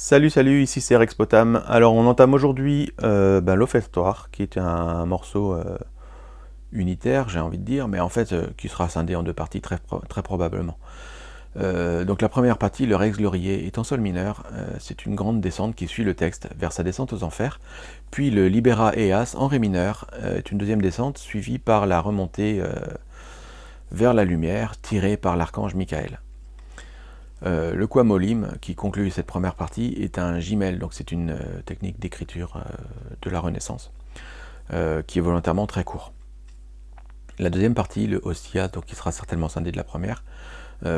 Salut salut, ici c'est Rex Potam. Alors on entame aujourd'hui euh, l'Offertoire, qui est un, morceau euh, unitaire, j'ai envie de dire, mais en fait euh, qui sera scindé en deux parties très, très probablement. Euh, donc la première partie, le Rex Glorier, est en sol mineur, c'est une grande descente qui suit le texte vers sa descente aux enfers, puis le Libera Eas en Ré mineur est une deuxième descente suivie par la remontée vers la lumière tirée par l'archange Michael. Euh, le quamolim, qui conclut cette première partie, est un gimel, donc c'est une euh, technique d'écriture euh, de la Renaissance, qui est volontairement très court. La deuxième partie, le hostia, donc qui sera certainement scindé de la première,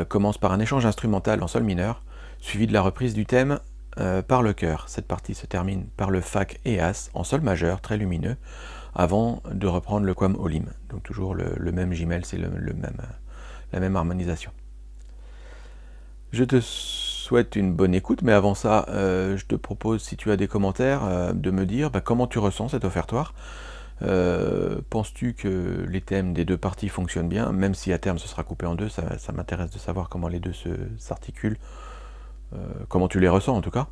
commence par un échange instrumental en sol mineur, suivi de la reprise du thème par le chœur. Cette partie se termine par le fac eas en sol majeur, très lumineux, avant de reprendre le quam olim. Donc toujours le, même gimel, c'est la même harmonisation. Je te souhaite une bonne écoute, mais avant ça, euh, je te propose, si tu as des commentaires, euh, de me dire bah, comment tu ressens cet offertoire. Euh, penses-tu que les thèmes des deux parties fonctionnent bien, même si à terme ce sera coupé en deux, ça, m'intéresse de savoir comment les deux s'articulent, comment tu les ressens en tout cas.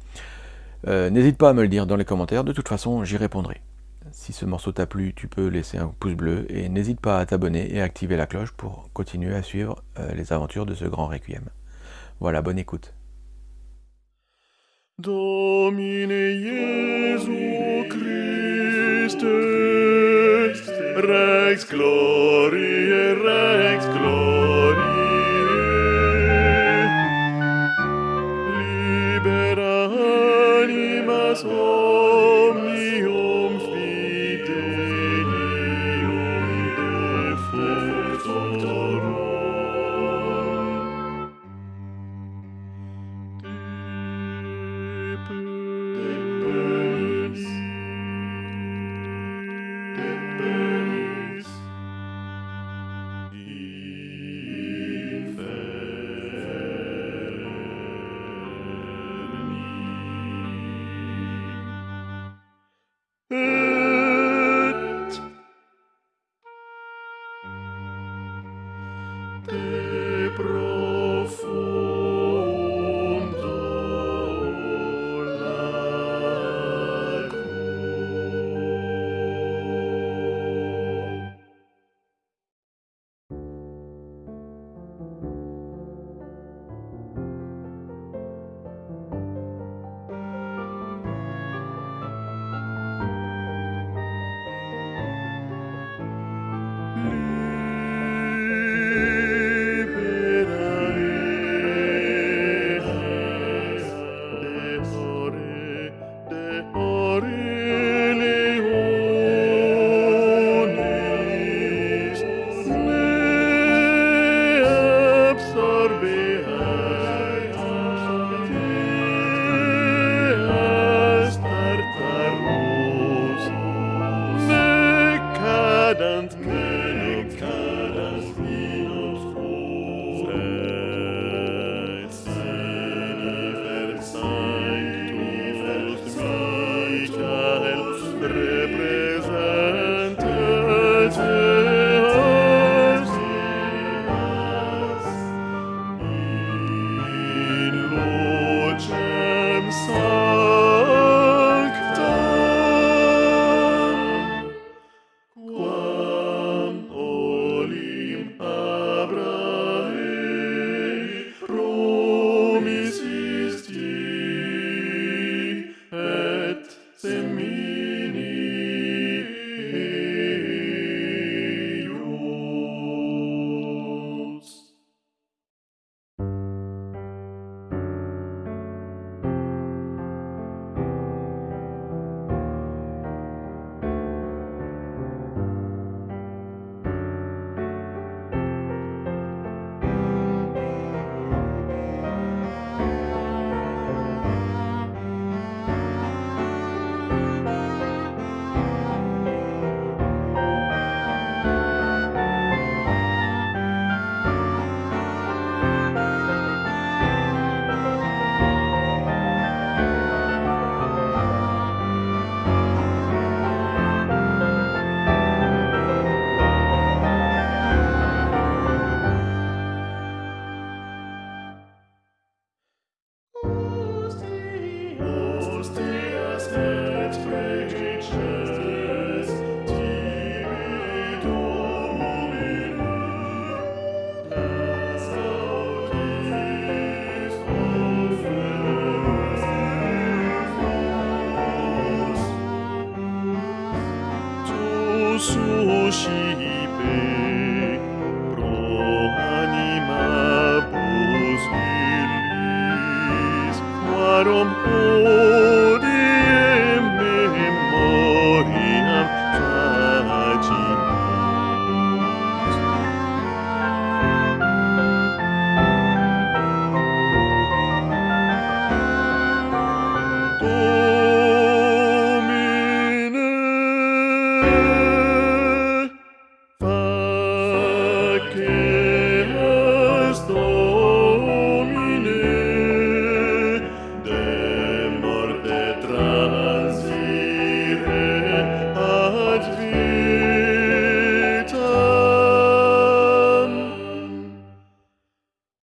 N'hésite pas à me le dire dans les commentaires, de toute façon j'y répondrai. Si ce morceau t'a plu, tu peux laisser un pouce bleu et n'hésite pas à t'abonner et à activer la cloche pour continuer à suivre les aventures de ce grand requiem. Voilà, bonne écoute. Domine Jesu Christe, Rex Glorie, Hmm. suscipe pro anima bus vilis, quarum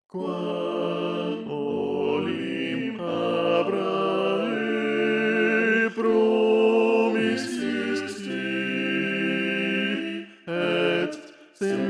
Quam olim Abrae promissisti et sem